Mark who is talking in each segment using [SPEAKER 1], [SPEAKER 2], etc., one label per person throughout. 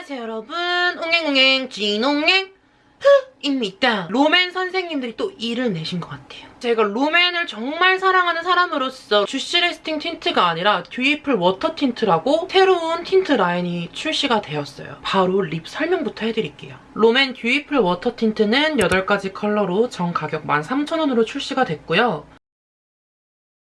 [SPEAKER 1] 안녕하세요 여러분. 옹행옹행 진옹행. 흐입니다. 롬앤 선생님들이 또 일을 내신 것 같아요. 제가 롬앤을 정말 사랑하는 사람으로서 Juicy Lasting Tint가 아니라 Dewyful Water Tint라고 새로운 틴트 라인이 출시가 되었어요. 바로 립 설명부터 해드릴게요. 롬앤 Dewyful Water Tint는 8가지 컬러로 정 가격 13,000원으로 출시가 됐고요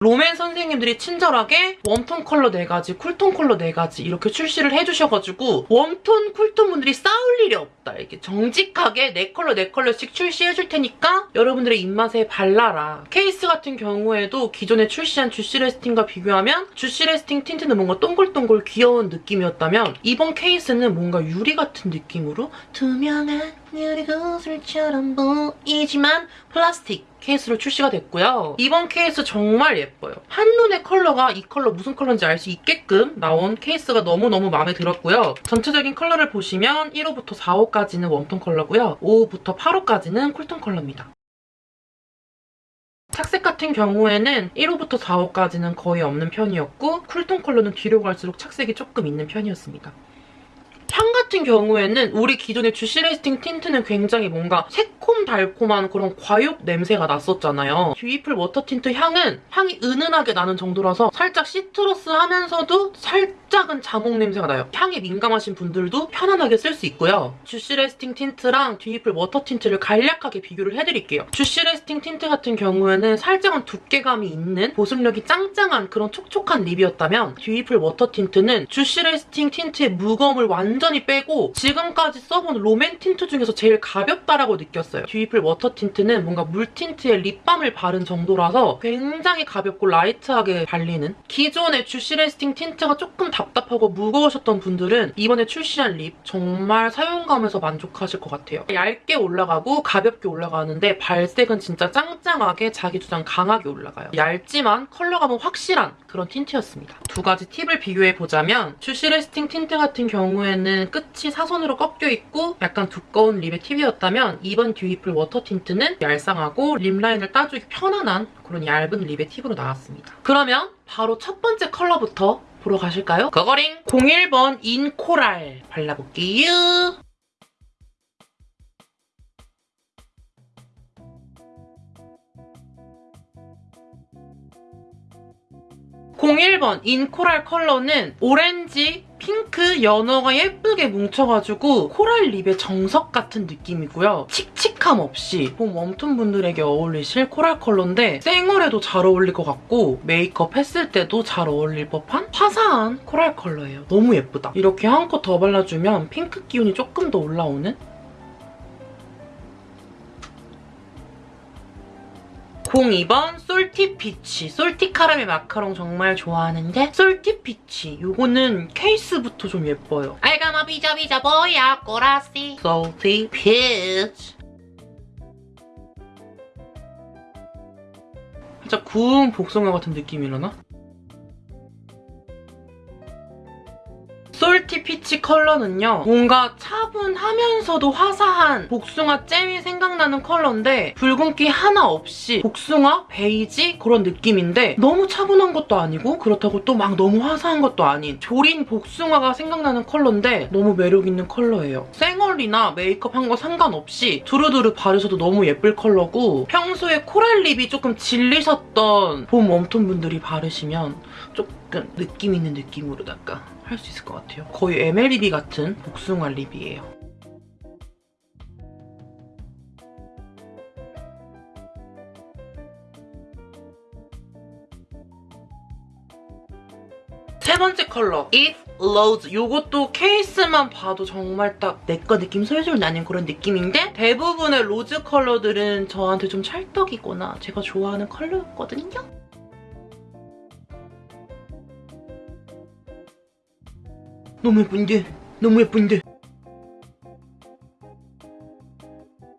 [SPEAKER 1] 롬앤 선생님들이 친절하게 웜톤 컬러 4가지, 쿨톤 컬러 4가지 이렇게 출시를 해주셔가지고 웜톤, 쿨톤 분들이 싸울 일이 없다. 이렇게 정직하게 4컬러, 4컬러씩 출시해줄 테니까 여러분들의 입맛에 발라라. 케이스 같은 경우에도 기존에 출시한 Juicy Lasting과 비교하면 Juicy Lasting Tint는 뭔가 동글동글 귀여운 느낌이었다면 이번 케이스는 뭔가 유리 같은 느낌으로 투명한 유리 구슬처럼 보이지만 플라스틱 케이스로 출시가 됐고요. 이번 케이스 정말 예뻐요. 한눈에 컬러가 이 컬러 무슨 컬러인지 알 수 있게끔 나온 케이스가 너무너무 마음에 들었고요. 전체적인 컬러를 보시면 1호부터 4호까지는 웜톤 컬러고요. 5호부터 8호까지는 쿨톤 컬러입니다. 착색 같은 경우에는 1호부터 4호까지는 거의 없는 편이었고 쿨톤 컬러는 뒤로 갈수록 착색이 조금 있는 편이었습니다. 향 같은 경우에는 우리 기존의 Juicy Lasting Tint는 굉장히 뭔가 새콤달콤한 그런 과육 냄새가 났었잖아요. Dewyful Water Tint 향은 향이 은은하게 나는 정도라서 살짝 시트러스 하면서도 살짝은 자몽 냄새가 나요. 향에 민감하신 분들도 편안하게 쓸 수 있고요. Juicy Lasting Tint랑 Dewyful Water Tint를 간략하게 비교를 해드릴게요. Juicy Lasting Tint 같은 경우에는 살짝은 두께감이 있는 보습력이 짱짱한 그런 촉촉한 립이었다면 Dewyful Water Tint는 Juicy Lasting Tint의 무거움을 완전히 빼고 지금까지 써본 롬앤 틴트 중에서 제일 가볍다라고 느꼈어요. Dewyful Water Tint는 뭔가 물 틴트에 립밤을 바른 정도라서 굉장히 가볍고 light하게 발리는 기존의 Juicy Lasting Tint가 조금 답답하고 무거우셨던 분들은 이번에 출시한 립 정말 사용감에서 만족하실 것 같아요. 얇게 올라가고 가볍게 올라가는데 발색은 진짜 짱짱하게 자기 주장 강하게 올라가요. 얇지만 컬러감은 확실한 그런 틴트였습니다. 두 가지 팁을 비교해보자면 Juicy Lasting Tint 같은 경우에는 끝이 사선으로 꺾여 있고 약간 두꺼운 립의 팁이었다면 이번 Dewyful Water Tint는 얄쌍하고 립 라인을 따주기 편안한 그런 얇은 립의 팁으로 나왔습니다. 그러면 바로 첫 번째 컬러부터 보러 가실까요? 거거링 01번 In Coral 발라볼게요. (01번) In Coral 컬러는 오렌지, 핑크, 연어가 예쁘게 뭉쳐가지고 코랄 립의 정석 같은 느낌이고요. 칙칙함 없이 봄 웜톤 분들에게 어울리실 코랄 컬러인데 생얼에도 잘 어울릴 것 같고 메이크업 했을 때도 잘 어울릴 법한 화사한 코랄 컬러예요. 너무 예쁘다. 이렇게 한 컷 더 발라주면 핑크 기운이 조금 더 올라오는 02번 Salty Peach. Salty 카라멜 마카롱 정말 좋아하는데 Salty Peach. 요거는 케이스부터 좀 예뻐요. 알가마 비자 비자 보야 꼬라시. Salty Peach. 살짝 구운 복숭아 같은 느낌이라나? Salty Peach 컬러는요. 뭔가 차분하면서도 화사한 복숭아 잼이 생각나는 컬러인데 붉은기 하나 없이 복숭아, 베이지 그런 느낌인데 너무 차분한 것도 아니고 그렇다고 또 막 너무 화사한 것도 아닌 조린 복숭아가 생각나는 컬러인데 너무 매력있는 컬러예요. 생얼이나 메이크업 한 거 상관없이 두루두루 바르셔도 너무 예쁠 컬러고 평소에 코랄 립이 조금 질리셨던 봄 웜톤 분들이 바르시면 조금 느낌 있는 느낌으로 약간 할 수 있을 것 같아요. 거의 MLBB 같은 복숭아 립이에요. 세 번째 컬러 It Loads 이것도 케이스만 봐도 정말 딱 내 거 느낌 솔솔 나는 그런 느낌인데 대부분의 로즈 컬러들은 저한테 좀 찰떡이거나 제가 좋아하는 컬러였거든요. 너무 예쁜데? 너무 예쁜데?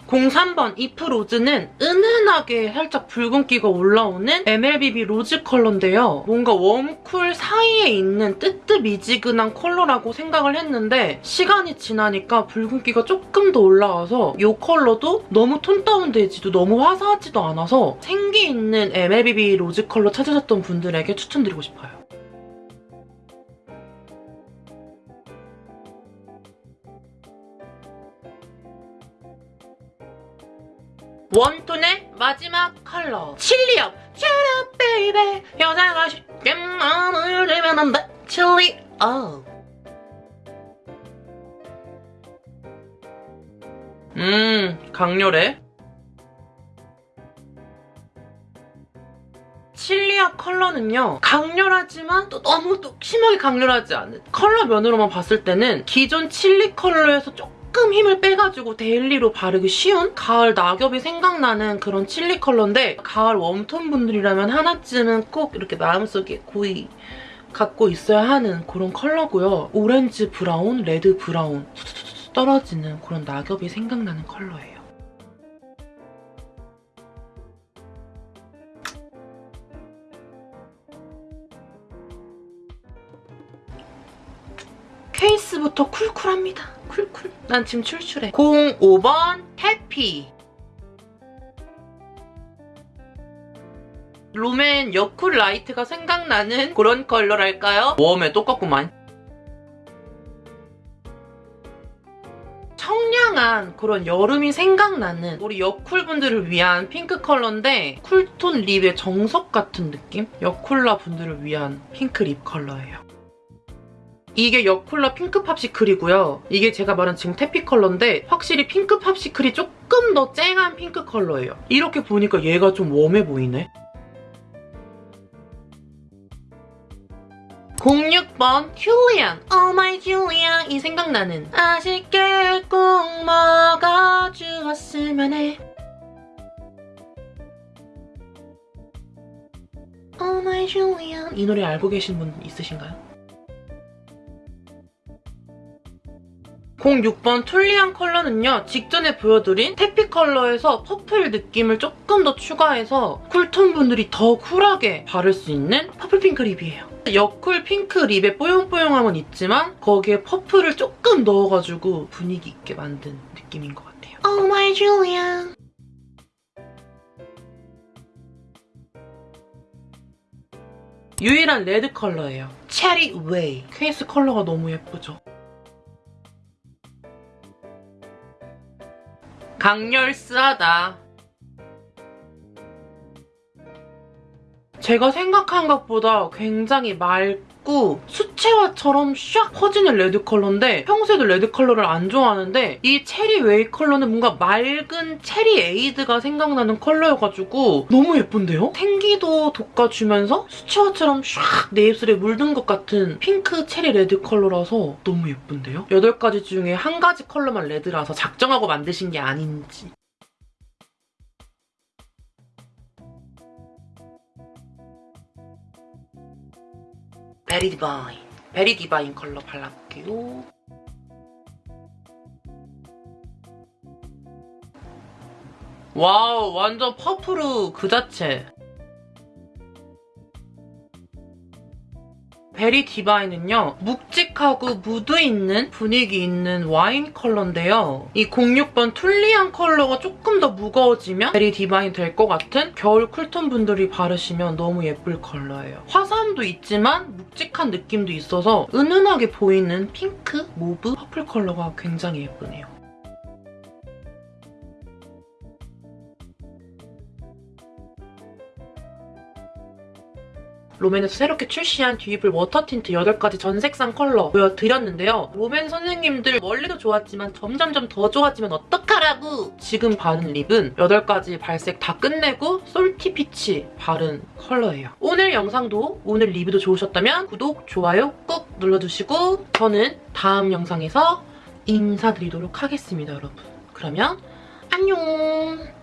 [SPEAKER 1] 03번 If Rose는 은은하게 살짝 붉은기가 올라오는 MLBB 로즈 컬러인데요. 뭔가 웜쿨 사이에 있는 뜨뜻미지근한 컬러라고 생각을 했는데 시간이 지나니까 붉은기가 조금 더 올라와서 이 컬러도 너무 톤 다운되지도 너무 화사하지도 않아서 생기 있는 MLBB 로즈 컬러 찾으셨던 분들에게 추천드리고 싶어요. 웜톤의 마지막 컬러. Chili Up. Cheer up baby 여자가 쉽게 마음을 안돼 Chili Up 음 강렬해. Chili Up 컬러는요 강렬하지만 또 너무 또 심하게 강렬하지 않은 컬러 면으로만 봤을 때는 기존 칠리 컬러에서 조금 힘을 빼가지고 daily로 바르기 쉬운 가을 낙엽이 생각나는 그런 칠리 컬러인데 가을 웜톤 분들이라면 하나쯤은 꼭 이렇게 마음속에 고이 갖고 있어야 하는 그런 컬러고요. 오렌지 브라운, 레드 브라운 떨어지는 그런 낙엽이 생각나는 컬러예요. 케이스부터 쿨쿨합니다. 쿨쿨. 난 지금 출출해. 05번 Taffy. 롬앤 여쿨 라이트가 생각나는 그런 컬러랄까요? 웜에 똑같구만. 청량한 그런 여름이 생각나는 우리 여쿨 분들을 위한 핑크 컬러인데 쿨톤 립의 정석 같은 느낌? 여쿨라 분들을 위한 핑크 립 컬러예요. 이게 여쿨라 Pink Popsicle이고요. 이게 제가 말한 지금 Taffy 컬러인데 확실히 Pink Popsicle이 조금 더 쨍한 핑크 컬러예요. 이렇게 보니까 얘가 좀 웜해 보이네. 06번 Tulian Oh my Julian 이 생각나는 아쉽게 꼭 먹어주었으면 해 Oh my Julia 이 노래 알고 계신 분 있으신가요? 06번 Tulian 컬러는요. 직전에 보여드린 Taffy 컬러에서 퍼플 느낌을 조금 더 추가해서 쿨톤 분들이 더 쿨하게 바를 수 있는 퍼플 핑크 립이에요. 여쿨 핑크 립의 뽀용뽀용함은 있지만 거기에 퍼플을 조금 넣어가지고 분위기 있게 만든 느낌인 것 같아요. Oh my Julia. 유일한 레드 컬러예요. Cherry Way. 케이스 컬러가 너무 예쁘죠? 강렬스하다. 제가 생각한 것보다 굉장히 맑고 수채화처럼 샥 퍼지는 red 컬러인데 평소에도 red 컬러를 안 좋아하는데 이 체리 웨이 컬러는 뭔가 맑은 체리 에이드가 생각나는 컬러여가지고 너무 예쁜데요? 생기도 돋궈주면서 수채화처럼 샥 내 입술에 물든 것 같은 핑크 체리 red 컬러라서 너무 예쁜데요? 8가지 중에 한 가지 컬러만 red라서 작정하고 만드신 게 아닌지 베리 디바인 베리 디바인 컬러 발라볼게요. 와우 완전 purple 그 자체. 베리 디바인은요. 묵직하고 무드 있는 분위기 있는 와인 컬러인데요. 이 06번 툴리안 컬러가 조금 더 무거워지면 베리 디바인 될 것 같은 겨울 쿨톤 분들이 바르시면 너무 예쁠 컬러예요. 화사함도 있지만 묵직한 느낌도 있어서 은은하게 보이는 핑크, mauve, purple 컬러가 굉장히 예쁘네요. 롬앤에서 새롭게 출시한 듀이풀 워터 틴트 8가지 전 색상 컬러 보여드렸는데요. 롬앤 선생님들 원래도 좋았지만 점점점 더 좋아지면 어떡하라고! 지금 바른 lip은 8가지 발색 다 끝내고 솔티 피치 바른 컬러예요. 오늘 영상도 오늘 리뷰도 좋으셨다면 구독, 좋아요 꾹 눌러주시고 저는 다음 영상에서 인사드리도록 하겠습니다, 여러분. 그러면 안녕!